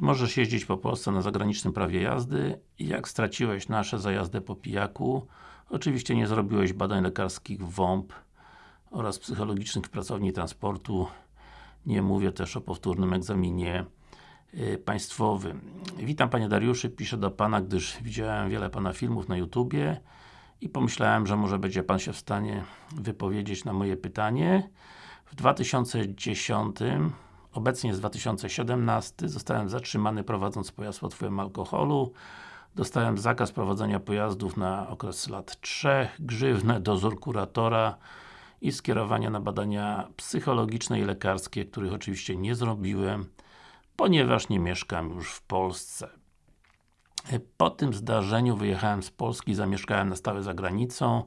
Możesz jeździć po Polsce na zagranicznym prawie jazdy? Jak straciłeś nasze za jazdę po pijaku? Oczywiście nie zrobiłeś badań lekarskich WOMP oraz psychologicznych w pracowni transportu. Nie mówię też o powtórnym egzaminie y, państwowym. Witam Panie Dariuszy, piszę do Pana, gdyż widziałem wiele Pana filmów na YouTubie i pomyślałem, że może będzie Pan się w stanie wypowiedzieć na moje pytanie. W 2010 Obecnie jest 2017, zostałem zatrzymany prowadząc pojazd pod wpływem alkoholu. Dostałem zakaz prowadzenia pojazdów na okres lat 3, grzywnę, dozór kuratora i skierowania na badania psychologiczne i lekarskie, których oczywiście nie zrobiłem, ponieważ nie mieszkam już w Polsce. Po tym zdarzeniu wyjechałem z Polski, zamieszkałem na stałe za granicą.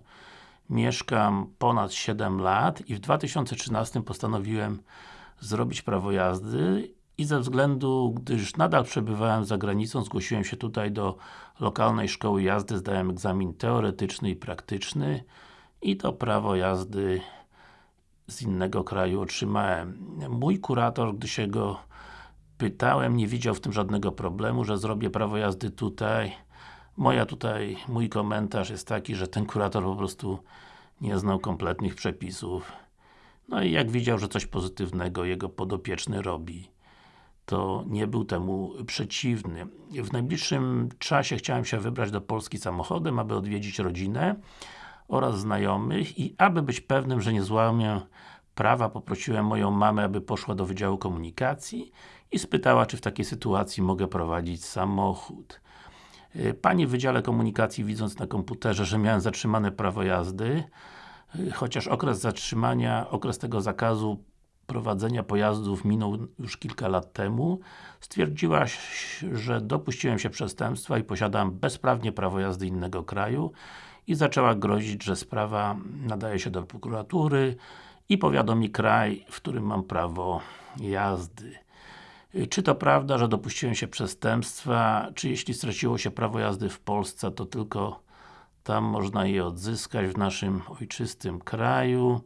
Mieszkam ponad 7 lat i w 2013 postanowiłem zrobić prawo jazdy i ze względu, gdyż nadal przebywałem za granicą, zgłosiłem się tutaj do lokalnej szkoły jazdy, zdałem egzamin teoretyczny i praktyczny i to prawo jazdy z innego kraju otrzymałem. Mój kurator, gdy się go pytałem, nie widział w tym żadnego problemu, że zrobię prawo jazdy tutaj. Moja tutaj, mój komentarz jest taki, że ten kurator po prostu nie znał kompletnych przepisów no i jak widział, że coś pozytywnego jego podopieczny robi, to nie był temu przeciwny. W najbliższym czasie chciałem się wybrać do Polski samochodem, aby odwiedzić rodzinę oraz znajomych i aby być pewnym, że nie złamię prawa, poprosiłem moją mamę, aby poszła do Wydziału Komunikacji i spytała, czy w takiej sytuacji mogę prowadzić samochód. Pani w Wydziale Komunikacji, widząc na komputerze, że miałem zatrzymane prawo jazdy, chociaż okres zatrzymania, okres tego zakazu prowadzenia pojazdów minął już kilka lat temu, stwierdziła, że dopuściłem się przestępstwa i posiadam bezprawnie prawo jazdy innego kraju i zaczęła grozić, że sprawa nadaje się do prokuratury i powiadomi kraj, w którym mam prawo jazdy. Czy to prawda, że dopuściłem się przestępstwa, czy jeśli straciło się prawo jazdy w Polsce, to tylko tam można je odzyskać w naszym ojczystym kraju.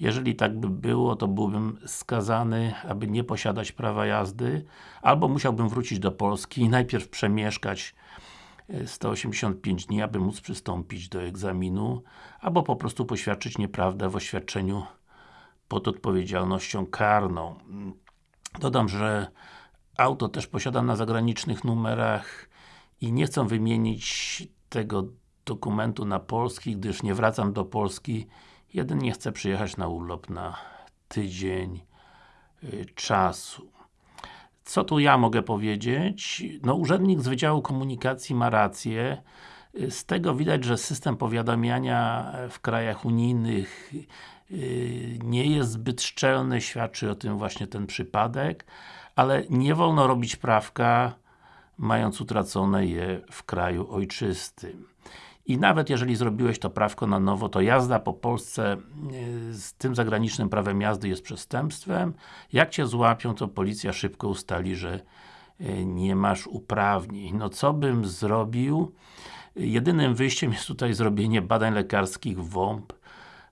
Jeżeli tak by było, to byłbym skazany, aby nie posiadać prawa jazdy, albo musiałbym wrócić do Polski i najpierw przemieszkać 185 e, dni, aby móc przystąpić do egzaminu, albo po prostu poświadczyć nieprawdę w oświadczeniu pod odpowiedzialnością karną. Dodam, że auto też posiadam na zagranicznych numerach i nie chcę wymienić tego dokumentu na polski, gdyż nie wracam do Polski jedynie chcę przyjechać na urlop na tydzień y, czasu. Co tu ja mogę powiedzieć? No urzędnik z Wydziału Komunikacji ma rację. Y, z tego widać, że system powiadamiania w krajach unijnych y, nie jest zbyt szczelny, świadczy o tym właśnie ten przypadek, ale nie wolno robić prawka, mając utracone je w kraju ojczystym. I nawet jeżeli zrobiłeś to prawko na nowo, to jazda po Polsce e, z tym zagranicznym prawem jazdy jest przestępstwem. Jak Cię złapią, to policja szybko ustali, że e, nie masz uprawnień. No co bym zrobił? Jedynym wyjściem jest tutaj zrobienie badań lekarskich WOMP,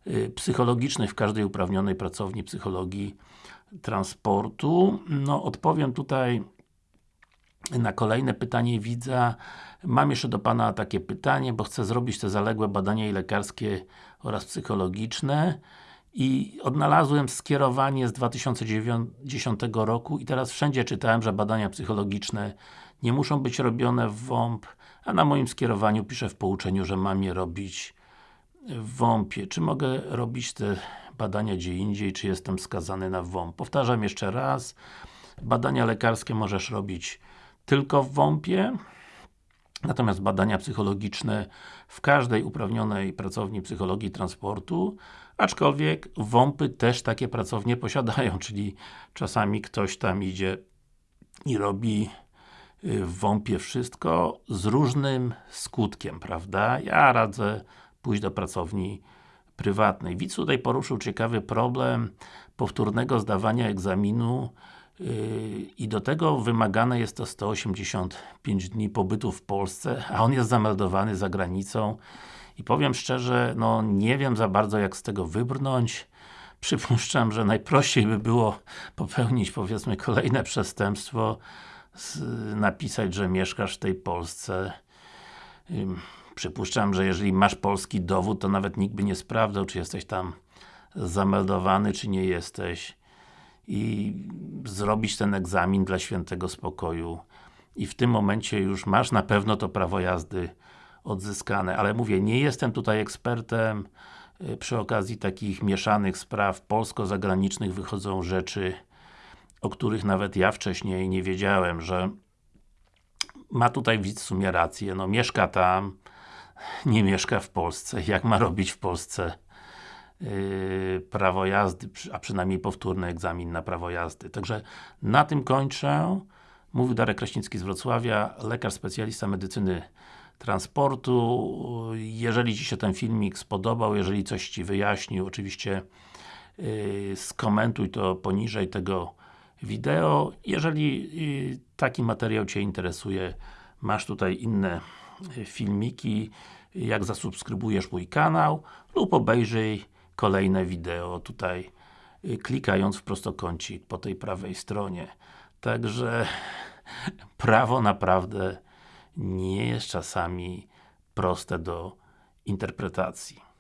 e, psychologicznych w każdej uprawnionej pracowni psychologii transportu. No odpowiem tutaj na kolejne pytanie widza. Mam jeszcze do Pana takie pytanie, bo chcę zrobić te zaległe badania i lekarskie oraz psychologiczne i odnalazłem skierowanie z 2010 roku i teraz wszędzie czytałem, że badania psychologiczne nie muszą być robione w WOMP, a na moim skierowaniu piszę w pouczeniu, że mam je robić w WOMP-ie. Czy mogę robić te badania gdzie indziej, czy jestem skazany na WOMP? Powtarzam jeszcze raz, badania lekarskie możesz robić tylko w WOMP-ie, natomiast badania psychologiczne w każdej uprawnionej pracowni psychologii transportu, aczkolwiek WOMP-y też takie pracownie posiadają, czyli czasami ktoś tam idzie i robi y, w WOMP-ie wszystko z różnym skutkiem, prawda? Ja radzę pójść do pracowni prywatnej. Widz tutaj poruszył ciekawy problem powtórnego zdawania egzaminu i do tego wymagane jest to 185 dni pobytu w Polsce, a on jest zameldowany za granicą. I powiem szczerze, no nie wiem za bardzo jak z tego wybrnąć. Przypuszczam, że najprościej by było popełnić powiedzmy kolejne przestępstwo napisać, że mieszkasz w tej Polsce. Przypuszczam, że jeżeli masz polski dowód, to nawet nikt by nie sprawdzał, czy jesteś tam zameldowany, czy nie jesteś i zrobić ten egzamin dla świętego spokoju. I w tym momencie już masz na pewno to prawo jazdy odzyskane, ale mówię, nie jestem tutaj ekspertem y, przy okazji takich mieszanych spraw polsko-zagranicznych wychodzą rzeczy o których nawet ja wcześniej nie wiedziałem, że ma tutaj widz w sumie rację, no mieszka tam, nie mieszka w Polsce, jak ma robić w Polsce prawo jazdy, a przynajmniej powtórny egzamin na prawo jazdy. Także na tym kończę. Mówił Darek Kraśnicki z Wrocławia, lekarz specjalista medycyny transportu. Jeżeli Ci się ten filmik spodobał, jeżeli coś Ci wyjaśnił, oczywiście yy, skomentuj to poniżej tego wideo. Jeżeli yy, taki materiał Cię interesuje, masz tutaj inne yy, filmiki, jak zasubskrybujesz mój kanał lub obejrzyj kolejne wideo tutaj yy, klikając w prostokącik po tej prawej stronie. Także prawo naprawdę nie jest czasami proste do interpretacji.